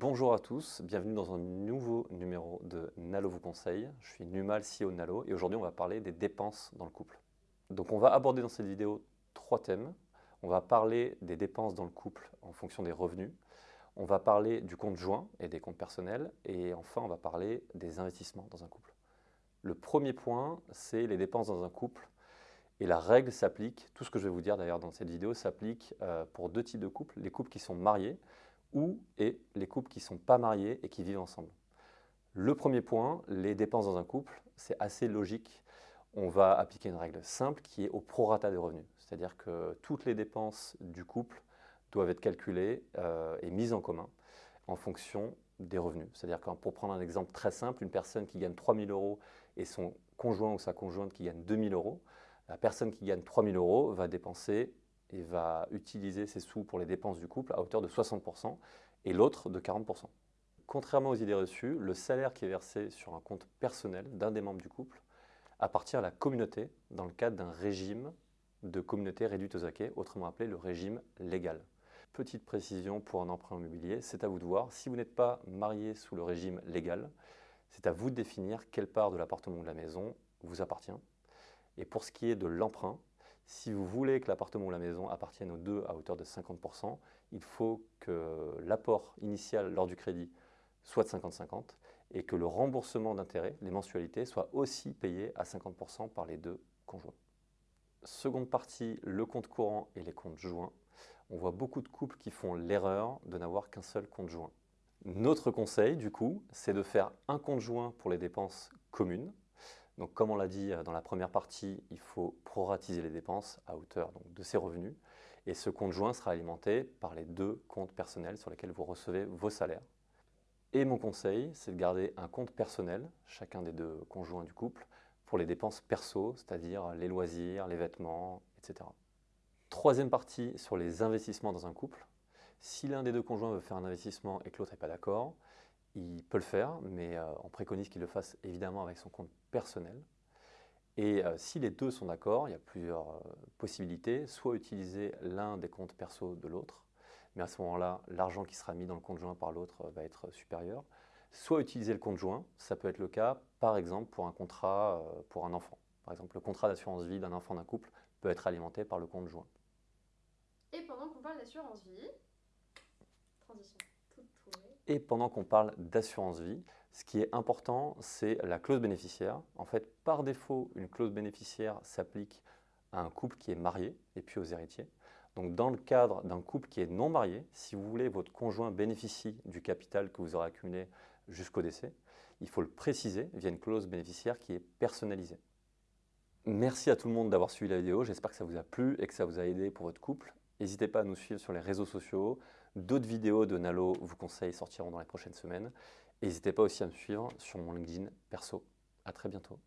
Bonjour à tous, bienvenue dans un nouveau numéro de Nalo vous conseille. Je suis Numal, CEO de Nalo, et aujourd'hui on va parler des dépenses dans le couple. Donc on va aborder dans cette vidéo trois thèmes. On va parler des dépenses dans le couple en fonction des revenus. On va parler du compte joint et des comptes personnels. Et enfin, on va parler des investissements dans un couple. Le premier point, c'est les dépenses dans un couple. Et la règle s'applique, tout ce que je vais vous dire d'ailleurs dans cette vidéo, s'applique euh, pour deux types de couples. Les couples qui sont mariés ou et les couples qui ne sont pas mariés et qui vivent ensemble. Le premier point, les dépenses dans un couple, c'est assez logique. On va appliquer une règle simple qui est au prorata des revenus. C'est-à-dire que toutes les dépenses du couple doivent être calculées euh, et mises en commun en fonction des revenus. C'est-à-dire que pour prendre un exemple très simple, une personne qui gagne 3 000 euros et son conjoint ou sa conjointe qui gagne 2 000 euros, la personne qui gagne 3 000 euros va dépenser et va utiliser ses sous pour les dépenses du couple à hauteur de 60% et l'autre de 40%. Contrairement aux idées reçues, le salaire qui est versé sur un compte personnel d'un des membres du couple appartient à la communauté dans le cadre d'un régime de communauté réduite aux acquis, autrement appelé le régime légal. Petite précision pour un emprunt immobilier, c'est à vous de voir. Si vous n'êtes pas marié sous le régime légal, c'est à vous de définir quelle part de l'appartement ou de la maison vous appartient. Et pour ce qui est de l'emprunt, si vous voulez que l'appartement ou la maison appartiennent aux deux à hauteur de 50%, il faut que l'apport initial lors du crédit soit de 50-50 et que le remboursement d'intérêt, les mensualités, soit aussi payé à 50% par les deux conjoints. Seconde partie, le compte courant et les comptes joints. On voit beaucoup de couples qui font l'erreur de n'avoir qu'un seul compte joint. Notre conseil, du coup, c'est de faire un compte joint pour les dépenses communes. Donc, comme on l'a dit euh, dans la première partie, il faut proratiser les dépenses à hauteur de ses revenus. Et ce compte joint sera alimenté par les deux comptes personnels sur lesquels vous recevez vos salaires. Et mon conseil, c'est de garder un compte personnel, chacun des deux conjoints du couple, pour les dépenses perso, c'est-à-dire les loisirs, les vêtements, etc. Troisième partie sur les investissements dans un couple. Si l'un des deux conjoints veut faire un investissement et que l'autre n'est pas d'accord, il peut le faire, mais euh, on préconise qu'il le fasse évidemment avec son compte personnel. Et euh, si les deux sont d'accord, il y a plusieurs euh, possibilités. Soit utiliser l'un des comptes perso de l'autre, mais à ce moment-là, l'argent qui sera mis dans le compte joint par l'autre va être supérieur soit utiliser le compte joint, ça peut être le cas par exemple pour un contrat pour un enfant. Par exemple, le contrat d'assurance vie d'un enfant d'un couple peut être alimenté par le compte joint. Et pendant qu'on parle d'assurance vie. Et pendant qu'on parle d'assurance vie, ce qui est important, c'est la clause bénéficiaire. En fait, par défaut, une clause bénéficiaire s'applique à un couple qui est marié et puis aux héritiers. Donc dans le cadre d'un couple qui est non marié, si vous voulez votre conjoint bénéficie du capital que vous aurez accumulé jusqu'au décès, il faut le préciser via une clause bénéficiaire qui est personnalisée. Merci à tout le monde d'avoir suivi la vidéo, j'espère que ça vous a plu et que ça vous a aidé pour votre couple. N'hésitez pas à nous suivre sur les réseaux sociaux, d'autres vidéos de Nalo vous conseille sortiront dans les prochaines semaines. N'hésitez pas aussi à me suivre sur mon LinkedIn perso. À très bientôt.